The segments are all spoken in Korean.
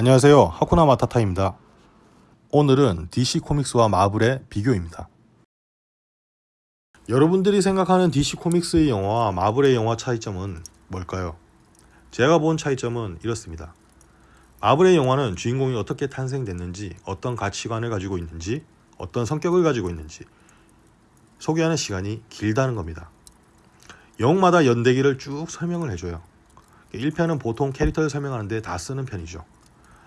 안녕하세요. 하쿠나 마타타입니다. 오늘은 DC 코믹스와 마블의 비교입니다. 여러분들이 생각하는 DC 코믹스의 영화와 마블의 영화 차이점은 뭘까요? 제가 본 차이점은 이렇습니다. 마블의 영화는 주인공이 어떻게 탄생됐는지 어떤 가치관을 가지고 있는지 어떤 성격을 가지고 있는지 소개하는 시간이 길다는 겁니다. 영웅마다 연대기를 쭉 설명을 해줘요. 1편은 보통 캐릭터를 설명하는데 다 쓰는 편이죠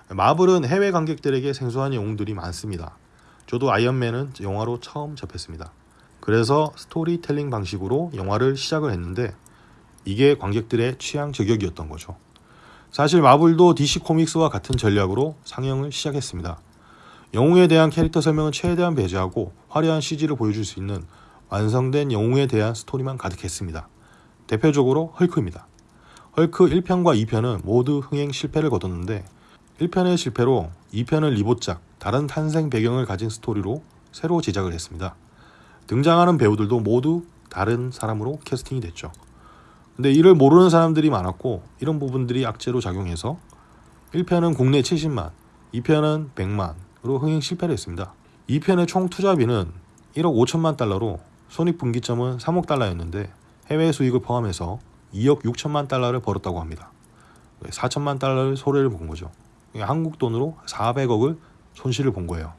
마블은 해외 관객들에게 생소한 영웅들이 많습니다. 저도 아이언맨은 영화로 처음 접했습니다. 그래서 스토리텔링 방식으로 영화를 시작을 했는데 이게 관객들의 취향 저격이었던 거죠. 사실 마블도 DC 코믹스와 같은 전략으로 상영을 시작했습니다. 영웅에 대한 캐릭터 설명은 최대한 배제하고 화려한 CG를 보여줄 수 있는 완성된 영웅에 대한 스토리만 가득했습니다. 대표적으로 헐크입니다. 헐크 1편과 2편은 모두 흥행 실패를 거뒀는데 1편의 실패로 2편을 리보짝 다른 탄생 배경을 가진 스토리로 새로 제작을 했습니다. 등장하는 배우들도 모두 다른 사람으로 캐스팅이 됐죠. 근데 이를 모르는 사람들이 많았고 이런 부분들이 악재로 작용해서 1편은 국내 70만, 2편은 100만으로 흥행 실패를 했습니다. 2편의 총 투자비는 1억 5천만 달러로 손익분기점은 3억 달러였는데 해외 수익을 포함해서 2억 6천만 달러를 벌었다고 합니다. 4천만 달러를 소리를 본 거죠. 한국 돈으로 400억을 손실을 본 거예요.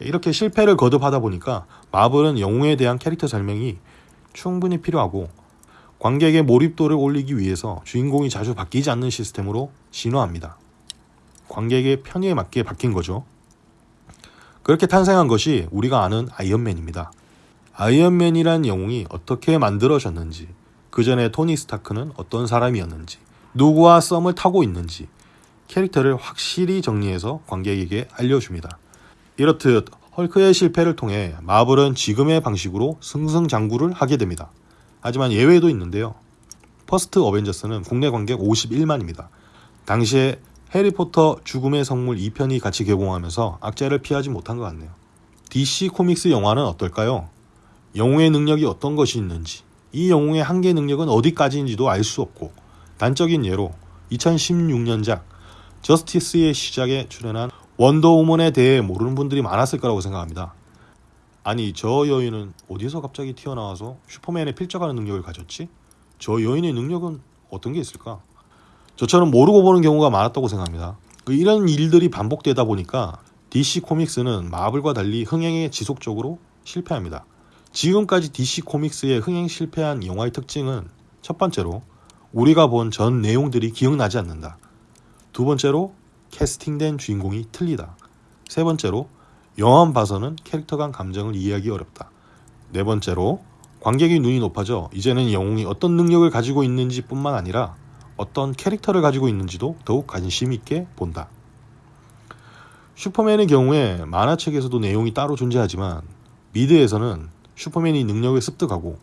이렇게 실패를 거듭하다 보니까 마블은 영웅에 대한 캐릭터 설명이 충분히 필요하고 관객의 몰입도를 올리기 위해서 주인공이 자주 바뀌지 않는 시스템으로 진화합니다. 관객의 편의에 맞게 바뀐 거죠. 그렇게 탄생한 것이 우리가 아는 아이언맨입니다. 아이언맨이란 영웅이 어떻게 만들어졌는지, 그 전에 토니 스타크는 어떤 사람이었는지, 누구와 썸을 타고 있는지, 캐릭터를 확실히 정리해서 관객에게 알려줍니다. 이렇듯 헐크의 실패를 통해 마블은 지금의 방식으로 승승장구를 하게 됩니다. 하지만 예외도 있는데요. 퍼스트 어벤져스는 국내 관객 51만입니다. 당시에 해리포터 죽음의 성물 2편이 같이 개봉하면서 악재를 피하지 못한 것 같네요. DC 코믹스 영화는 어떨까요? 영웅의 능력이 어떤 것이 있는지, 이 영웅의 한계 능력은 어디까지인지도 알 수 없고, 단적인 예로 2016년작 저스티스의 시작에 출연한 원더우먼에 대해 모르는 분들이 많았을 거라고 생각합니다. 아니 저 여인은 어디서 갑자기 튀어나와서 슈퍼맨에 필적하는 능력을 가졌지? 저 여인의 능력은 어떤 게 있을까? 저처럼 모르고 보는 경우가 많았다고 생각합니다. 그 이런 일들이 반복되다 보니까 DC 코믹스는 마블과 달리 흥행에 지속적으로 실패합니다. 지금까지 DC 코믹스의 흥행 실패한 영화의 특징은 첫 번째로 우리가 본 전 내용들이 기억나지 않는다. 두 번째로 캐스팅된 주인공이 틀리다. 세 번째로 영화만 봐서는 캐릭터 간 감정을 이해하기 어렵다. 네 번째로 관객의 눈이 높아져 이제는 영웅이 어떤 능력을 가지고 있는지 뿐만 아니라 어떤 캐릭터를 가지고 있는지도 더욱 관심 있게 본다. 슈퍼맨의 경우에 만화책에서도 내용이 따로 존재하지만 미드에서는 슈퍼맨이 능력을 습득하고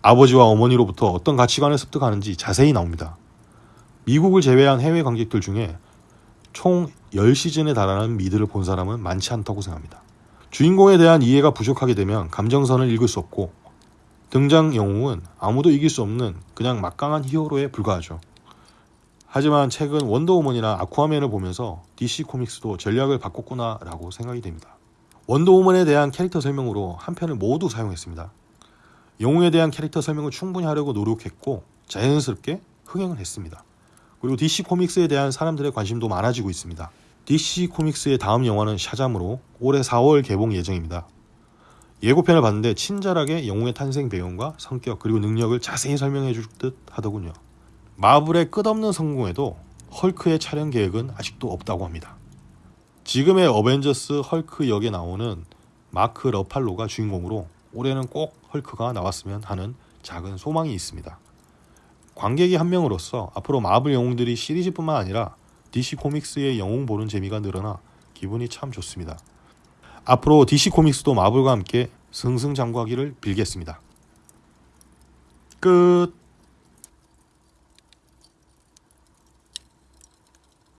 아버지와 어머니로부터 어떤 가치관을 습득하는지 자세히 나옵니다. 미국을 제외한 해외 관객들 중에 총 10시즌에 달하는 미드를 본 사람은 많지 않다고 생각합니다. 주인공에 대한 이해가 부족하게 되면 감정선을 읽을 수 없고 등장 영웅은 아무도 이길 수 없는 그냥 막강한 히어로에 불과하죠. 하지만 최근 원더우먼이나 아쿠아맨을 보면서 DC 코믹스도 전략을 바꿨구나 라고 생각이 됩니다. 원더우먼에 대한 캐릭터 설명으로 한 편을 모두 사용했습니다. 영웅에 대한 캐릭터 설명을 충분히 하려고 노력했고 자연스럽게 흥행을 했습니다. 그리고 DC 코믹스에 대한 사람들의 관심도 많아지고 있습니다. DC 코믹스의 다음 영화는 샤잠으로 올해 4월 개봉 예정입니다. 예고편을 봤는데 친절하게 영웅의 탄생 배경과 성격 그리고 능력을 자세히 설명해 줄 듯 하더군요. 마블의 끝없는 성공에도 헐크의 촬영 계획은 아직도 없다고 합니다. 지금의 어벤져스 헐크 역에 나오는 마크 러팔로가 주인공으로 올해는 꼭 헐크가 나왔으면 하는 작은 소망이 있습니다. 관객이 한 명으로서 앞으로 마블 영웅들이 시리즈뿐만 아니라 DC 코믹스의 영웅 보는 재미가 늘어나 기분이 참 좋습니다. 앞으로 DC 코믹스도 마블과 함께 승승장구하기를 빌겠습니다. 끝